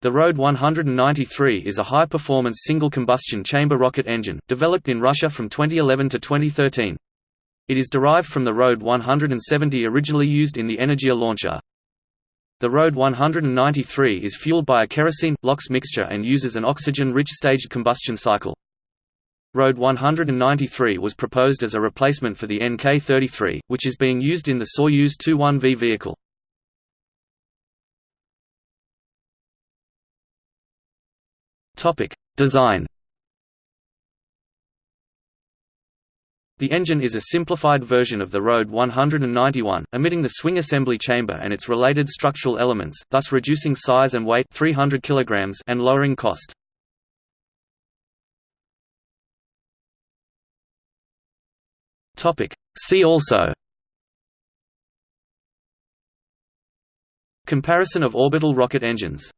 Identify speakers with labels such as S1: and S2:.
S1: The RD 193 is a high-performance single-combustion chamber rocket engine, developed in Russia from 2011 to 2013. It is derived from the RD 170 originally used in the Energia launcher. The RD 193 is fueled by a kerosene-LOX mixture and uses an oxygen-rich staged combustion cycle. RD 193 was proposed as a replacement for the NK-33, which is being used in the Soyuz 21V vehicle. Topic: Design. The engine is a simplified version of the RD 191, omitting the swing assembly chamber and its related structural elements, thus reducing size and weight 300 kg and lowering cost. Topic: See also Comparison of orbital rocket engines